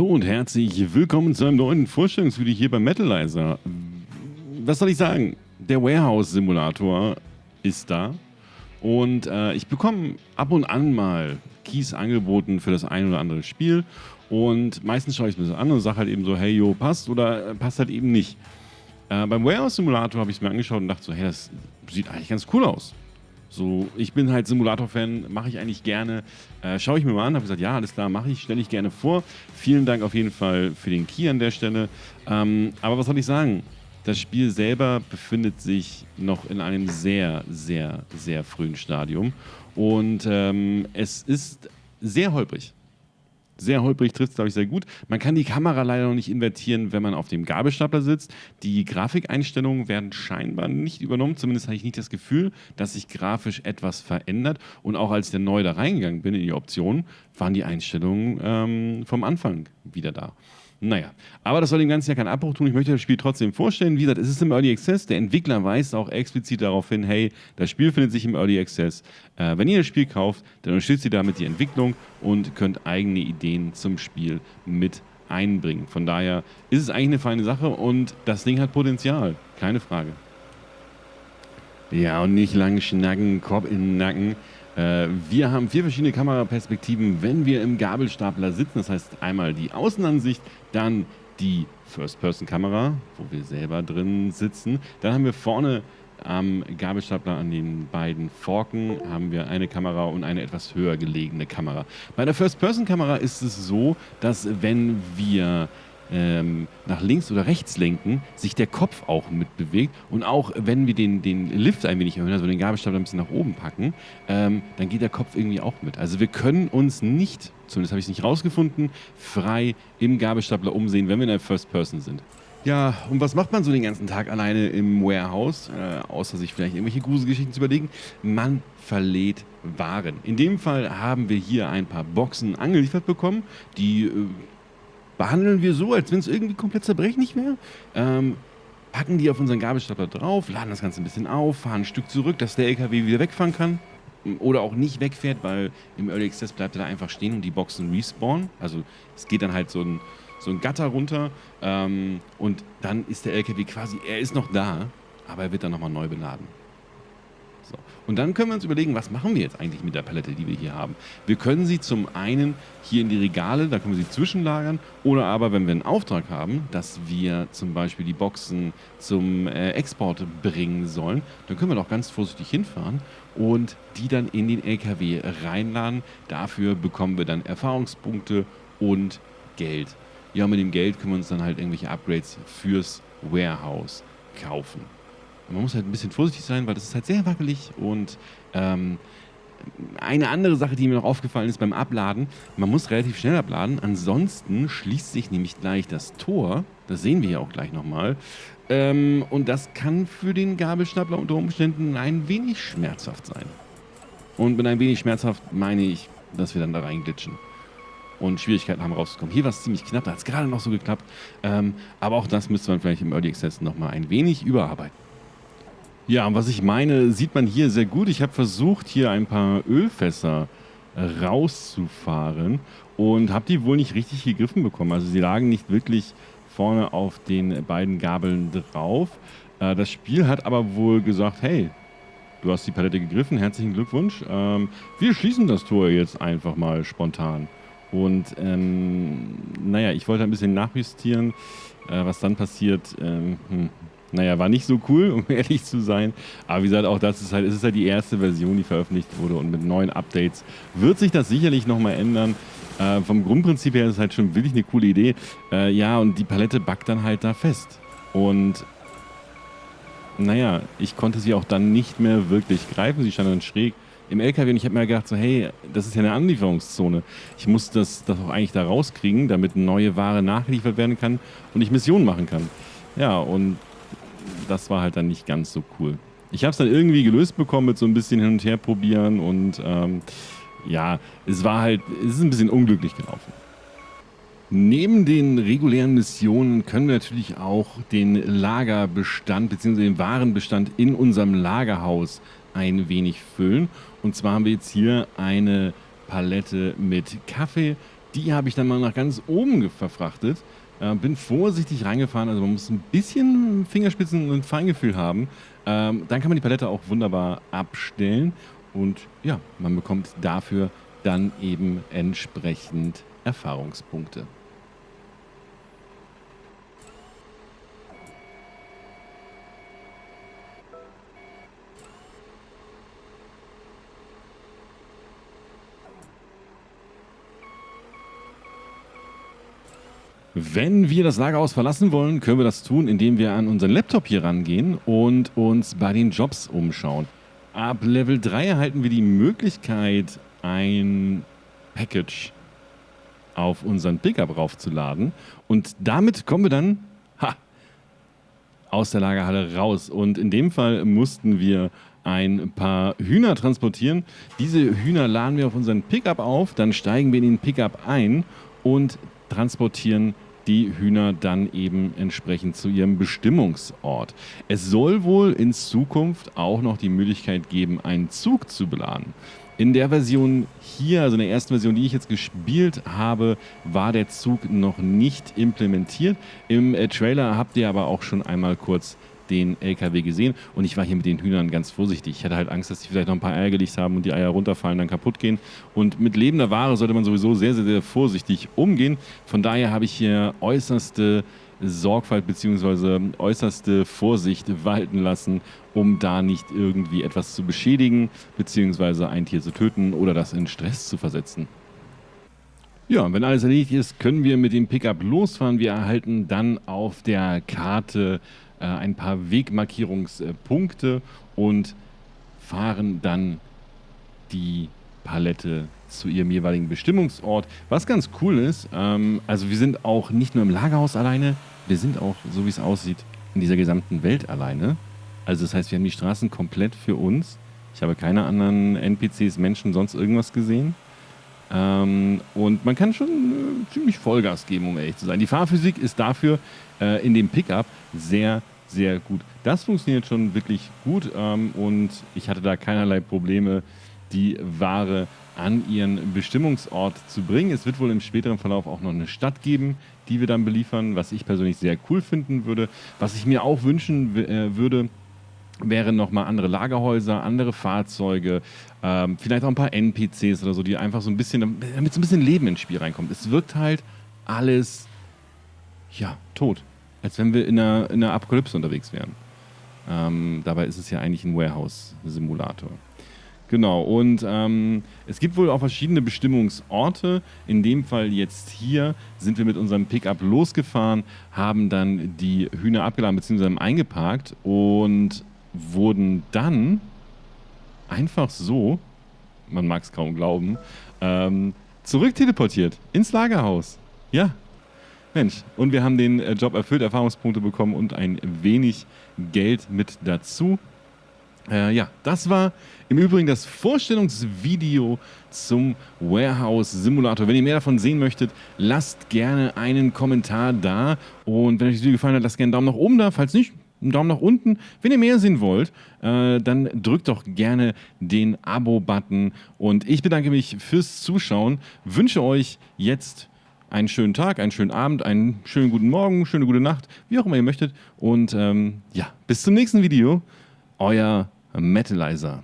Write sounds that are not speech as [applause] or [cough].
Hallo und herzlich willkommen zu einem neuen Vorstellungsvideo hier beim Metalizer. Was soll ich sagen? Der Warehouse-Simulator ist da und äh, ich bekomme ab und an mal Keys angeboten für das ein oder andere Spiel und meistens schaue ich es mir an und sage halt eben so, hey, jo, passt oder äh, passt halt eben nicht. Äh, beim Warehouse-Simulator habe ich es mir angeschaut und dachte so, hey, das sieht eigentlich ganz cool aus. So, ich bin halt Simulator-Fan, mache ich eigentlich gerne. Äh, Schaue ich mir mal an, habe gesagt, ja, alles klar, mache ich, stelle ich gerne vor. Vielen Dank auf jeden Fall für den Key an der Stelle. Ähm, aber was soll ich sagen? Das Spiel selber befindet sich noch in einem sehr, sehr, sehr frühen Stadium. Und ähm, es ist sehr holprig sehr holprig trifft es, glaube ich, sehr gut. Man kann die Kamera leider noch nicht invertieren, wenn man auf dem Gabelstapler sitzt. Die Grafikeinstellungen werden scheinbar nicht übernommen. Zumindest habe ich nicht das Gefühl, dass sich grafisch etwas verändert. Und auch als ich dann neu da reingegangen bin in die Optionen, waren die Einstellungen ähm, vom Anfang wieder da. Naja, aber das soll dem Ganzen ja keinen Abbruch tun. Ich möchte das Spiel trotzdem vorstellen. Wie gesagt, es ist im Early Access. Der Entwickler weist auch explizit darauf hin, hey, das Spiel findet sich im Early Access. Äh, wenn ihr das Spiel kauft, dann unterstützt ihr damit die Entwicklung und könnt eigene Ideen zum Spiel mit einbringen. Von daher ist es eigentlich eine feine Sache und das Ding hat Potenzial. Keine Frage. Ja, und nicht lang schnacken, Kopf in den Nacken. Äh, wir haben vier verschiedene Kameraperspektiven, wenn wir im Gabelstapler sitzen. Das heißt einmal die Außenansicht, dann die First-Person-Kamera, wo wir selber drin sitzen. Dann haben wir vorne am Gabelstapler an den beiden Forken haben wir eine Kamera und eine etwas höher gelegene Kamera. Bei der First-Person-Kamera ist es so, dass wenn wir ähm, nach links oder rechts lenken, sich der Kopf auch mitbewegt. Und auch wenn wir den, den Lift ein wenig erhöhen, also den Gabelstapler ein bisschen nach oben packen, ähm, dann geht der Kopf irgendwie auch mit. Also wir können uns nicht, zumindest habe ich es nicht rausgefunden, frei im Gabelstapler umsehen, wenn wir in der First Person sind. Ja, und was macht man so den ganzen Tag alleine im Warehouse, äh, außer sich vielleicht irgendwelche Gruselgeschichten zu überlegen? Man verlädt Waren. In dem Fall haben wir hier ein paar Boxen angeliefert bekommen, die äh, behandeln wir so, als wenn es irgendwie komplett zerbrechlich wäre. Ähm, packen die auf unseren Gabelstapler drauf, laden das Ganze ein bisschen auf, fahren ein Stück zurück, dass der LKW wieder wegfahren kann. Oder auch nicht wegfährt, weil im Early Access bleibt er da einfach stehen und die Boxen respawnen. Also es geht dann halt so ein, so ein Gatter runter ähm, und dann ist der LKW quasi, er ist noch da, aber er wird dann nochmal neu beladen. So. Und dann können wir uns überlegen, was machen wir jetzt eigentlich mit der Palette, die wir hier haben. Wir können sie zum einen hier in die Regale, da können wir sie zwischenlagern, oder aber, wenn wir einen Auftrag haben, dass wir zum Beispiel die Boxen zum äh, Export bringen sollen, dann können wir doch ganz vorsichtig hinfahren und die dann in den LKW reinladen. Dafür bekommen wir dann Erfahrungspunkte und Geld. Ja, mit dem Geld können wir uns dann halt irgendwelche Upgrades fürs Warehouse kaufen. Man muss halt ein bisschen vorsichtig sein, weil das ist halt sehr wackelig und ähm, eine andere Sache, die mir noch aufgefallen ist beim Abladen, man muss relativ schnell abladen, ansonsten schließt sich nämlich gleich das Tor, das sehen wir ja auch gleich nochmal, ähm, und das kann für den Gabelstapler unter Umständen ein wenig schmerzhaft sein. Und mit ein wenig schmerzhaft meine ich, dass wir dann da reinglitschen und Schwierigkeiten haben rauszukommen. Hier war es ziemlich knapp, da hat es gerade noch so geklappt, ähm, aber auch das müsste man vielleicht im Early Access nochmal ein wenig überarbeiten. Ja, und was ich meine, sieht man hier sehr gut. Ich habe versucht, hier ein paar Ölfässer rauszufahren und habe die wohl nicht richtig gegriffen bekommen. Also sie lagen nicht wirklich vorne auf den beiden Gabeln drauf. Äh, das Spiel hat aber wohl gesagt, hey, du hast die Palette gegriffen, herzlichen Glückwunsch. Ähm, wir schließen das Tor jetzt einfach mal spontan. Und ähm, naja, ich wollte ein bisschen nachjustieren, äh, was dann passiert. Ähm, hm naja, war nicht so cool, um [laughs] ehrlich zu sein. Aber wie gesagt, auch das ist halt, es ist halt die erste Version, die veröffentlicht wurde und mit neuen Updates wird sich das sicherlich nochmal ändern. Äh, vom Grundprinzip her ist es halt schon wirklich eine coole Idee. Äh, ja, und die Palette backt dann halt da fest. Und naja, ich konnte sie auch dann nicht mehr wirklich greifen. Sie stand dann schräg im LKW und ich habe mir gedacht, so hey, das ist ja eine Anlieferungszone. Ich muss das, das auch eigentlich da rauskriegen, damit neue Ware nachgeliefert werden kann und ich Missionen machen kann. Ja, und das war halt dann nicht ganz so cool. Ich habe es dann irgendwie gelöst bekommen mit so ein bisschen hin und her probieren und ähm, ja, es war halt, es ist ein bisschen unglücklich gelaufen. Neben den regulären Missionen können wir natürlich auch den Lagerbestand bzw. den Warenbestand in unserem Lagerhaus ein wenig füllen. Und zwar haben wir jetzt hier eine Palette mit Kaffee Die habe ich dann mal nach ganz oben verfrachtet. Äh, bin vorsichtig reingefahren, also man muss ein bisschen Fingerspitzen und Feingefühl haben. Ähm, dann kann man die Palette auch wunderbar abstellen und ja, man bekommt dafür dann eben entsprechend Erfahrungspunkte. Wenn wir das Lagerhaus verlassen wollen, können wir das tun, indem wir an unseren Laptop hier rangehen und uns bei den Jobs umschauen. Ab Level 3 erhalten wir die Möglichkeit, ein Package auf unseren Pickup raufzuladen. Und damit kommen wir dann ha, aus der Lagerhalle raus. Und in dem Fall mussten wir ein paar Hühner transportieren. Diese Hühner laden wir auf unseren Pickup auf, dann steigen wir in den Pickup ein und transportieren die Hühner dann eben entsprechend zu ihrem Bestimmungsort. Es soll wohl in Zukunft auch noch die Möglichkeit geben, einen Zug zu beladen. In der Version hier, also in der ersten Version, die ich jetzt gespielt habe, war der Zug noch nicht implementiert. Im äh, Trailer habt ihr aber auch schon einmal kurz den LKW gesehen und ich war hier mit den Hühnern ganz vorsichtig. Ich hatte halt Angst, dass die vielleicht noch ein paar Eier gelegt haben und die Eier runterfallen, dann kaputt gehen. Und mit lebender Ware sollte man sowieso sehr, sehr, sehr vorsichtig umgehen. Von daher habe ich hier äußerste Sorgfalt bzw. äußerste Vorsicht walten lassen, um da nicht irgendwie etwas zu beschädigen bzw. ein Tier zu töten oder das in Stress zu versetzen. Ja, wenn alles erledigt ist, können wir mit dem Pickup losfahren. Wir erhalten dann auf der Karte äh, ein paar Wegmarkierungspunkte und fahren dann die Palette zu ihrem jeweiligen Bestimmungsort. Was ganz cool ist, ähm, also wir sind auch nicht nur im Lagerhaus alleine, wir sind auch, so wie es aussieht, in dieser gesamten Welt alleine. Also das heißt, wir haben die Straßen komplett für uns. Ich habe keine anderen NPCs, Menschen, sonst irgendwas gesehen. Ähm, und man kann schon äh, ziemlich Vollgas geben, um ehrlich zu sein. Die Fahrphysik ist dafür äh, in dem Pickup sehr, sehr gut. Das funktioniert schon wirklich gut ähm, und ich hatte da keinerlei Probleme, die Ware an ihren Bestimmungsort zu bringen. Es wird wohl im späteren Verlauf auch noch eine Stadt geben, die wir dann beliefern, was ich persönlich sehr cool finden würde. Was ich mir auch wünschen äh, würde, wären nochmal andere Lagerhäuser, andere Fahrzeuge, ähm, vielleicht auch ein paar NPCs oder so, die einfach so ein bisschen, damit so ein bisschen Leben ins Spiel reinkommt. Es wirkt halt alles, ja, tot. Als wenn wir in einer, in einer Apokalypse unterwegs wären. Ähm, dabei ist es ja eigentlich ein Warehouse-Simulator. Genau, und ähm, es gibt wohl auch verschiedene Bestimmungsorte. In dem Fall jetzt hier sind wir mit unserem Pickup losgefahren, haben dann die Hühner abgeladen bzw. eingeparkt und wurden dann einfach so, man mag es kaum glauben, ähm, zurückteleportiert ins Lagerhaus. Ja, Mensch. Und wir haben den äh, Job erfüllt, Erfahrungspunkte bekommen und ein wenig Geld mit dazu. Äh, ja, das war im Übrigen das Vorstellungsvideo zum Warehouse Simulator. Wenn ihr mehr davon sehen möchtet, lasst gerne einen Kommentar da. Und wenn euch das Video gefallen hat, lasst gerne einen Daumen nach oben da. Falls nicht, einen Daumen nach unten. Wenn ihr mehr sehen wollt, äh, dann drückt doch gerne den Abo-Button. Und ich bedanke mich fürs Zuschauen. Wünsche euch jetzt einen schönen Tag, einen schönen Abend, einen schönen guten Morgen, schöne gute Nacht, wie auch immer ihr möchtet. Und ähm, ja, bis zum nächsten Video. Euer Metalizer.